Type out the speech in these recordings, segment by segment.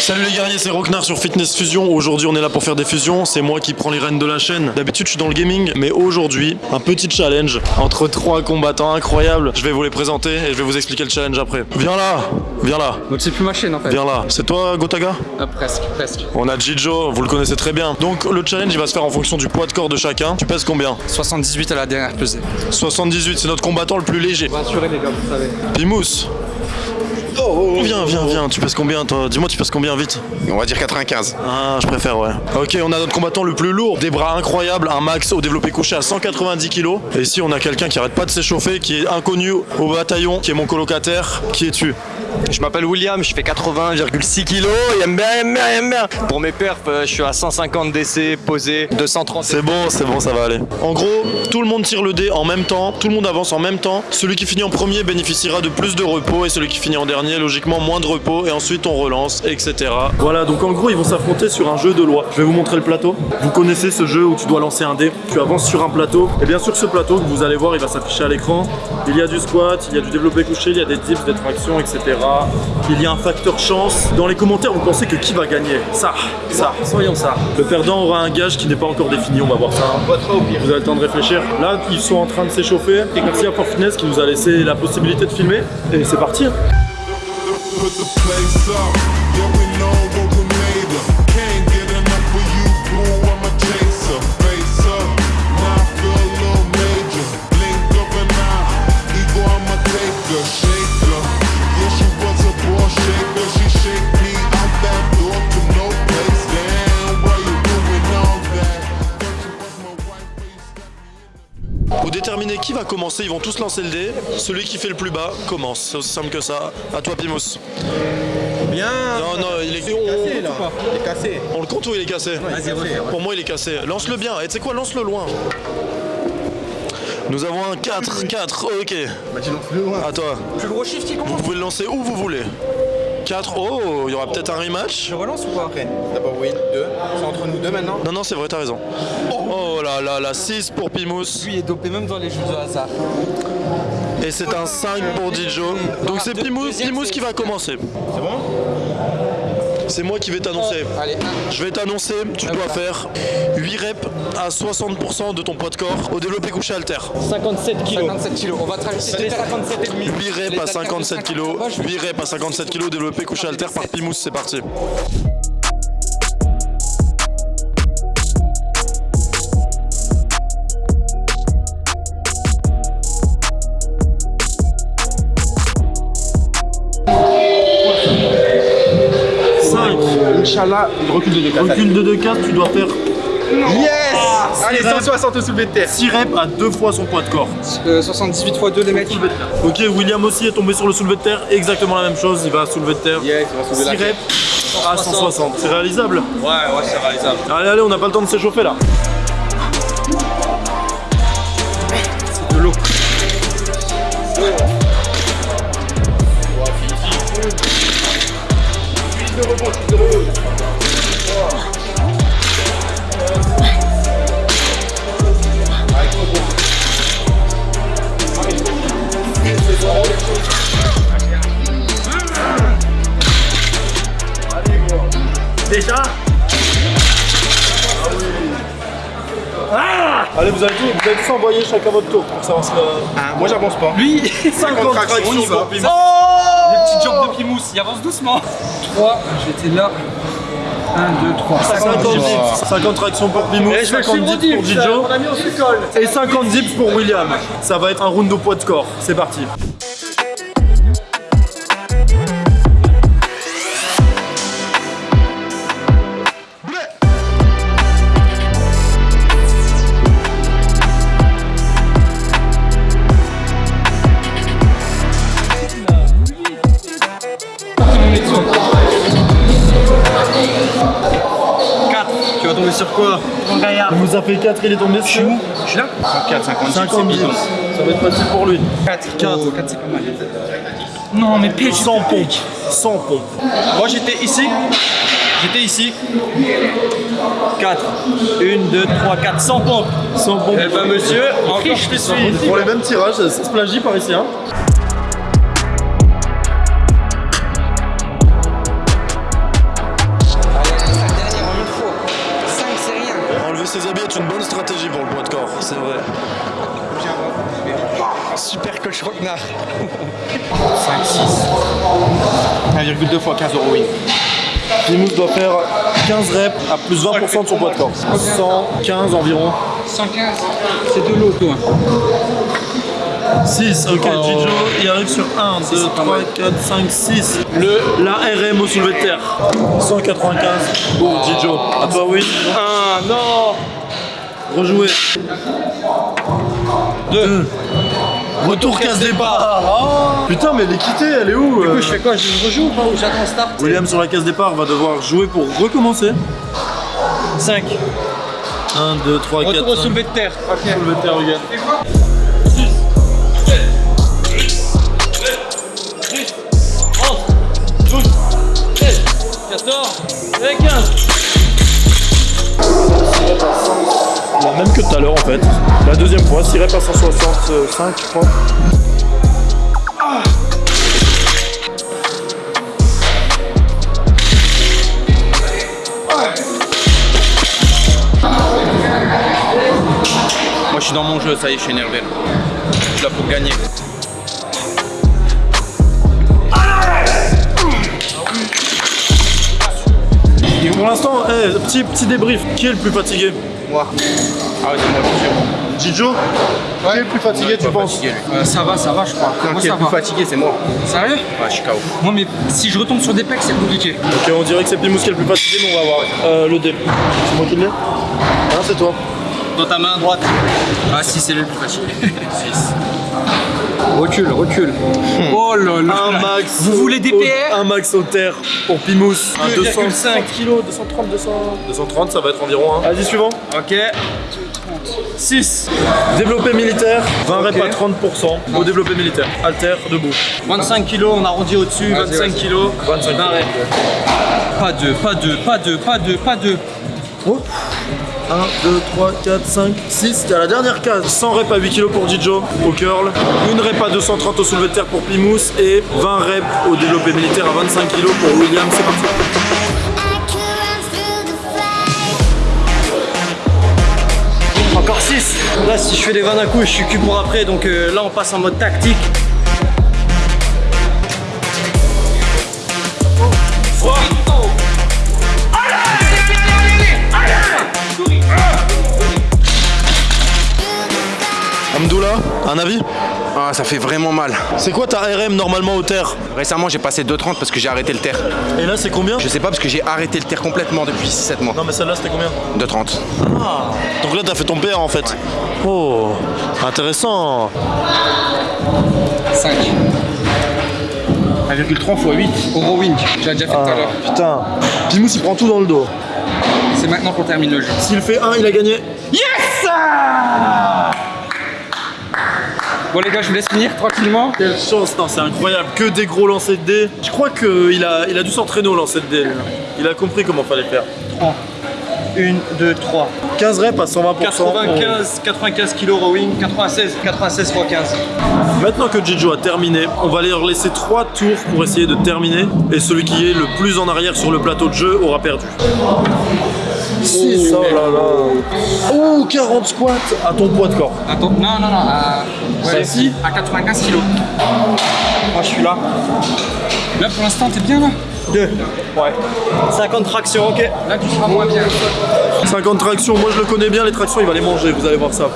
Salut les guerriers, c'est Rocknar sur Fitness Fusion. Aujourd'hui, on est là pour faire des fusions. C'est moi qui prends les rênes de la chaîne. D'habitude, je suis dans le gaming, mais aujourd'hui, un petit challenge entre trois combattants incroyables. Je vais vous les présenter et je vais vous expliquer le challenge après. Viens là, viens là, Donc c'est plus ma chaîne en fait. viens là. C'est toi, Gotaga? Ah, presque, presque. On a Jijo, vous le connaissez très bien. Donc, le challenge, il va se faire en fonction du poids de corps de chacun. Tu pèses combien? 78 à la dernière pesée. 78, c'est notre combattant le plus léger. Rassurez les gars, vous savez. Pimous. Viens, viens, viens. Tu pèses combien, toi Dis-moi, tu pèses combien vite On va dire 95. Ah, je préfère, ouais. Ok, on a notre combattant le plus lourd, des bras incroyables, un max au développé couché à 190 kg. Et ici, on a quelqu'un qui arrête pas de s'échauffer, qui est inconnu au bataillon, qui est mon colocataire. Qui es-tu? Je m'appelle William, je fais 80,6 kg et aime bien, aime bien, aime bien. Pour mes perfs, euh, je suis à 150 DC, posé, 230. C'est bon, c'est bon, ça va aller. En gros, tout le monde tire le dé en même temps, tout le monde avance en même temps. Celui qui finit en premier bénéficiera de plus de repos et celui qui finit en dernier, logiquement, moins de repos. Et ensuite, on relance, etc. Voilà, donc en gros, ils vont s'affronter sur un jeu de loi. Je vais vous montrer le plateau. Vous connaissez ce jeu où tu dois lancer un dé, tu avances sur un plateau. Et bien sûr, ce plateau que vous allez voir, il va s'afficher à l'écran. Il y a du squat, il y a du développé couché, il y a des dips, des tractions, etc. Il y a un facteur chance. Dans les commentaires, vous pensez que qui va gagner Ça, ça, soyons ça. Le perdant aura un gage qui n'est pas encore défini, on va voir ça. Vous avez le temps de réfléchir. Là, ils sont en train de s'échauffer. Et merci à Fitness qui nous a laissé la possibilité de filmer. Et c'est parti. Déterminer qui va commencer, ils vont tous lancer le dé. Celui qui fait le plus bas commence. C'est aussi simple que ça. À toi, Pimous. Bien. Non, non, il est. on- Cassé là. Il est cassé. On le compte ou il est cassé Pour moi, il est cassé. Lance-le bien. Et tu sais quoi Lance-le loin. Nous avons un 4, 4, ok. Bah tu lances plus loin. À toi. Plus gros chiffre qui Vous pouvez le lancer où vous voulez. 4, oh, il y aura peut-être un rematch. Je relance ou pas Après, d'abord oui, deux. C'est entre nous deux maintenant. Non, non, c'est vrai, t'as raison. Oh là là là, 6 pour Pimous. Lui est dopé même dans les jeux de hasard. Et c'est un 5 pour Dijo. Donc c'est Pimous, Pimous qui va commencer. C'est bon C'est moi qui vais t'annoncer. Allez, un. Je vais t'annoncer, tu dois faire 8 reps à 60% de ton poids de corps au développé couché alter. 57 kilos. 57 kilos. On va te rajouter 57 et demi. 8 reps à 57 kg, 8 reps à 57 kg développé couché alter par Pimous, c'est parti. Inch'Allah, recul de deux cases. Recul de 2 cases, tu dois faire Yes Allez, 160 au soulevé de terre. 6 reps à 2 fois son poids de corps. Euh, 78 x 2 les mecs. Ok, William aussi est tombé sur le soulevé de terre, exactement la même chose, il va soulever de terre. Yes, il va 6 soulever la tête. reps à 160, c'est réalisable? Ouais, ouais, c'est réalisable. Allez, allez, on n'a pas le temps de s'échauffer là. De l'eau. Vous allez, tous, vous allez tous envoyer chacun votre tour pour savoir ce que... Ah, moi j'avance pas. Lui 50 tractions, on y va. Pimous. Le petit jump de Pimous, il avance doucement. 3, j'étais là. 1, 2, 3. 50 dips, 50 tractions pour Pimous, 50 dips pour Dijo et 50 dips pour William. Ça va être un round au poids de corps, c'est parti. Sur quoi Il nous a fait 4, il est tombé sur Je suis là 4, 50, 50 dips. Ça va être facile pour lui. 4, 4. 4 c'est pas mal. Non, mais pile. 100 pompes. 100 pompes. Moi j'étais ici. J'étais ici. 4. 1, 2, 3, 4. 100 pompes. 100 pompes. Eh ben monsieur, encore je suis. Pour les mêmes tirages, ça se plagie par ici. Hein. Être une bonne stratégie pour le poids de corps, c'est vrai. Super coach Rocknar. 5, 6. 1,2 fois 15 euros, oui. Pimous doit faire 15 reps à plus 20% de son poids de corps. 115 environ. 115. C'est de l'eau, toi. 6, ok, Jijo, il arrive sur 1, 2, 3, 4, 5, 6. Le, la RM au soulevé de terre. 195 pour Jijo. À toi, oui. 1, non Rejouer. 2. Retour casse départ. Oh. Putain, mais elle est quittée, elle est où euh Je fais quoi Je rejoue ou pas Ou j'attends start William sur la case départ va devoir jouer pour recommencer. 5. 1, 2, 3, 4, Retour au 5. soulevé de terre. Soulevé de terre, regarde. 14 et 15. Même que tout à l'heure en fait. La deuxième fois, 6 reps à 165, je crois. Moi, je suis dans mon jeu, ça y est, je suis énervé. Je suis là pour gagner. Pour l'instant, eh, petit, petit débrief. Qui est le plus fatigué Moi. Ah ouais, c'est moi, sûr. Jijo Qui est le plus fatigué, tu penses Fatigué. Euh, ça va, ça va, je crois. Non, Moi, qui est ça le plus va. fatigué, c'est moi. Sérieux Ouais, je suis KO. Moi, mais si je retombe sur des pecs, c'est compliqué. Ok, on dirait que c'est Pimous qui est le plus fatigué, mais on va voir. Euh, le dé. C'est moi qui l'ai Non, c'est toi. Dans ta main droite. Ah, si, c'est lui le plus fatigué. 6. Recule, recule. Oh là là. Un max. Vous voulez des PR Un max au terre pour Pimous. Un 2,5 205 kg, 230, 200. 230, ça va être environ. Hein. Vas-y, suivant. Ok. 6. Développé militaire, 20 reps à 30% au développé militaire. Alter, debout. 25 kilos, on arrondit au-dessus. Vas-y, 25 vas-y. kilos. 25 20 reps. Pas deux, pas deux, pas deux, pas deux, pas deux. 1, 2, 3, 4, 5, 6. T'es à la dernière case. 100 reps à 8 kg pour Jijo au curl. Une rep à 230 au soulevé de terre pour Pimous. Et 20 reps au développé militaire à 25 kg pour William. C'est parti. Encore 6. Là, si je fais les 20 d'un coup, je suis cul pour après. Donc euh, là, on passe en mode tactique. Un avis Ah, ça fait vraiment mal. C'est quoi ta RM normalement au terre Récemment, j'ai passé 2,30 parce que j'ai arrêté le terre. Et là, c'est combien Je sais pas parce que j'ai arrêté le terre complètement depuis 6-7 mois. Non, mais celle-là, c'était combien 2,30. Donc là, t'as fait ton PR en fait. Oh, intéressant. 5. 1,3 x 8. Euro wing. J'ai déjà fait tout à l'heure. Putain. Pimous, il prend tout dans le dos. C'est maintenant qu'on termine le jeu. S'il fait 1, il a gagné. Bon, les gars, je vous laisse finir tranquillement. Quelle chance, non, c'est incroyable. Que des gros lancers de dés. Je crois qu'il a, il a dû s'entraîner au lancer de dés. lui. Il a compris comment fallait faire. 1, 2, 3. 15 reps à 120%. 95, 95 kilos rowing, 96, 96 x 15. Maintenant que Jijo a terminé, on va leur laisser 3 tours pour essayer de terminer. Et celui qui est le plus en arrière sur le plateau de jeu aura perdu. 6, oh là là. Oh, 40 squats à ton poids de corps. Attends, non, non, non. À, ouais, Celle-ci à 95 kilos. Moi, je suis là. Là, pour l'instant, t'es bien là 2. Ouais. 50 tractions, ok. Là, tu seras moins bien. 50 tractions, moi je le connais bien, les tractions, il va les manger, vous allez voir ça.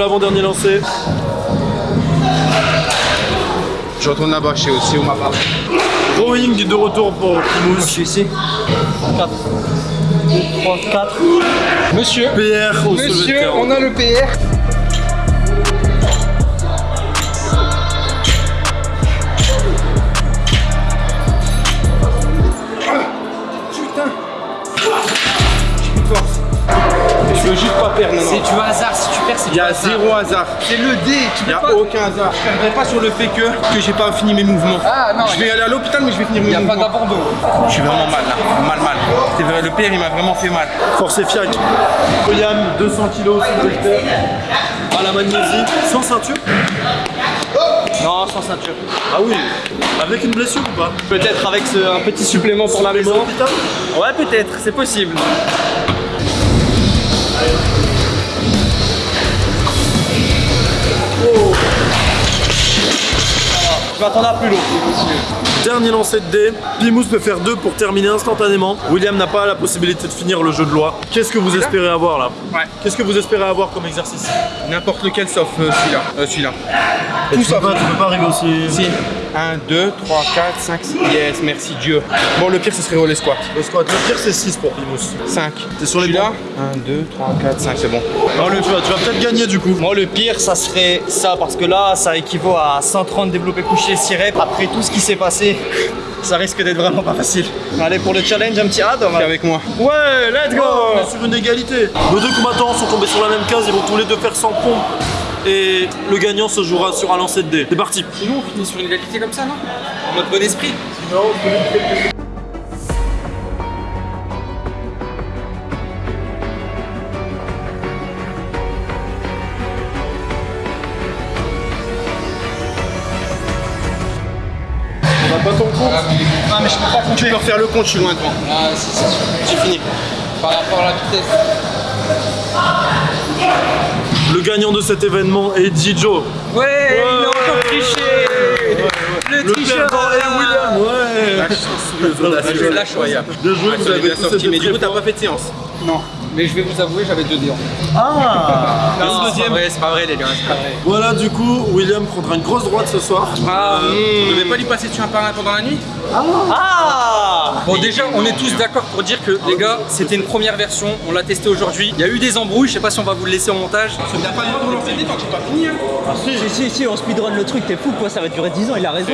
L'avant-dernier lancé. Je retourne là-bas, chez aussi où ma part. Rowing de retour pour Pimous. Je suis ici. 4. 2, 3, 4. Monsieur, PR au monsieur, on a le PR. Je veux juste pas perdre, non, C'est du hasard, si tu perds, c'est du Il y a zéro hasard. C'est le dé, tu Il peux n'y a pas. aucun hasard. Je ne perdrai pas sur le fait que, que j'ai pas fini mes mouvements. Ah non, je vais aller à l'hôpital, mais je vais finir mes il n'y a pas mouvements. d'abandon. Je suis vraiment mal là. Mal, mal. C'est vrai, le père, il m'a vraiment fait mal. Force et fiac. William, 200 kg haltère. À la magnésie, sans ceinture? Non, sans ceinture. Ah oui, avec une blessure ou pas? Peut-être avec ce- un petit supplément pour la maison. Ouais, peut-être, c'est possible. Bye. Je m'attendais à plus lourd. Dernier lancer de dés. Pimous peut faire deux pour terminer instantanément. William n'a pas la possibilité de finir le jeu de loi. Qu'est-ce que vous espérez avoir là Ouais. Qu'est-ce que vous espérez avoir comme exercice N'importe lequel sauf euh, celui-là. Euh, celui-là. Tout ça. Tu peux pas arriver aussi. Si. 1, 2, 3, 4, 5, 6. Yes, merci Dieu. Bon, le pire, ce serait roller squat. Le squat, le pire c'est 6 pour Pimous. 5. T'es sur les bons 1, 2, 3, 4, 5, c'est bon. Non, le, tu vas, tu vas peut-être gagner du coup. Moi, le pire, ça serait ça, parce que là, ça équivaut à 130 développés couchés 6 reps. Après tout ce qui s'est passé, ça risque d'être vraiment pas facile. Allez, pour le challenge, un petit on va- avec moi. Ouais, let's go On est sur une égalité. Nos deux combattants sont tombés sur la même case, ils vont tous les deux faire 100 pompes. Et le gagnant se jouera sur un lancer de dés. C'est parti. Sinon, on finit sur une égalité comme ça, non? En mode bon esprit. On ton compte Ah, mais je peux pas Tu peux refaire le compte, je suis loin devant. Ah, si, c'est sûr. J'ai fini. Par rapport à la vitesse. Le gagnant de cet événement est Jijo. Ouais, il a encore triché Le Le tricheur William. Ouais. La la chance. incroyable. Bien joué, Ouais, vous ça avez bien tous sorti. été Mais du coup, t'as pas fait de séance. Non, mais je vais vous avouer, j'avais deux dés en fait. Ah Non, c'est pas vrai, c'est pas vrai, les gars. C'est pas vrai. Voilà, du coup, William prendra une grosse droite ce soir. Ah, Vous devez pas lui passer dessus un par un pendant la nuit Ah Bon déjà on est tous d'accord pour dire que les gars c'était une première version, on l'a testé aujourd'hui. Il y a eu des embrouilles, je sais pas si on va vous le laisser au montage. T'as pas le droit de relancer le dé tant que j'ai pas fini. hein. Si, si, si, on speedrun le truc, t'es fou quoi, ça va durer 10 ans, il a raison.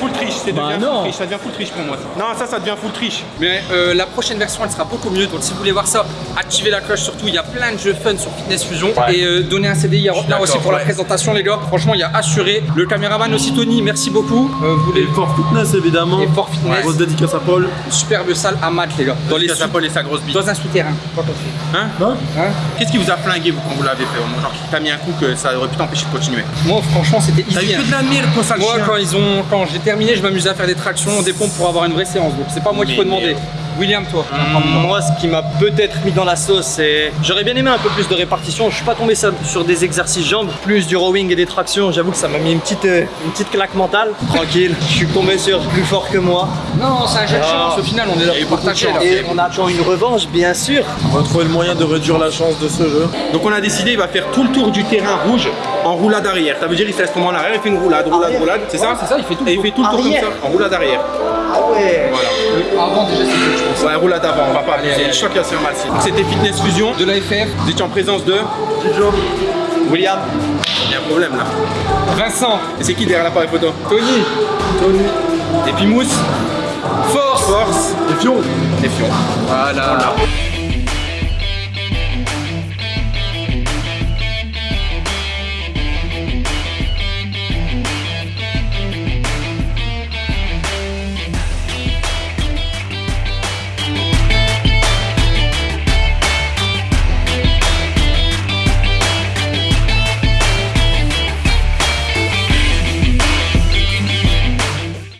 Full triche, c'est Bah devient non. full triche, ça devient full triche pour moi. ça. Non, ça, ça devient full triche. Mais euh, la prochaine version elle sera beaucoup mieux, donc si vous voulez voir ça, activez la cloche surtout, il y a plein de jeux fun sur Fitness Fusion. Et euh, donnez un CDI à Rotterdam aussi pour la ouais. présentation les gars, franchement il y a assuré. Le caméraman aussi Tony, merci beaucoup. Euh, vous Et voulez Fort Fitness, évidemment. Et Fort Fitness. Grosse dédicace à Paul. superbe salle à Malte les gars. Dans les sous- Paul et sa grosse bite. dans un souterrain. Hein Hein Hein Qu'est-ce qui vous a flingué, vous, quand vous l'avez fait au Genre, qui t'a mis un coup que ça aurait pu t'empêcher de continuer? Moi franchement c'était T'as eu easy. hein. que de la merde, toi, sale Moi, chien. quand ils ont, quand j'ai terminé, je m'amusais à faire des tractions, des pompes pour avoir une vraie séance. Donc c'est pas moi qui peux demander. William, toi. Moi, ce qui m'a peut-être mis dans la sauce, c'est. J'aurais bien aimé un peu plus de répartition. Je suis pas tombé sur des exercices jambes, plus du rowing et des tractions. J'avoue que ça m'a mis une petite, euh, une petite claque mentale. Tranquille, je suis tombé sur plus fort que moi. Non, c'est un jeu de chance. Au final, on est là pour partager. Et on attend une revanche, bien sûr. On va trouver le moyen de réduire la chance de ce jeu. Donc on a décidé, il va faire tout le tour du terrain rouge en roulade arrière. Ça veut dire il se laisse tomber en arrière, il fait une roulade, roulade, Arrière. roulade, c'est ça c'est ça, il fait tout le Et il tour. fait tout le tour comme ça, en roulade arrière. Ah ouais. Voilà. Avant, déjà, c'était je pense. Ouais, roulade avant, on va pas abuser. Je crois qu'il se faire mal. si. C'était Fitness Fusion. De la FF, Vous étiez en présence de. William. Il y a un problème là. Vincent, Et c'est qui derrière l'appareil photo Tony, Tony. et puis Mousse. Force Force. Et Fion Et Fion. Voilà.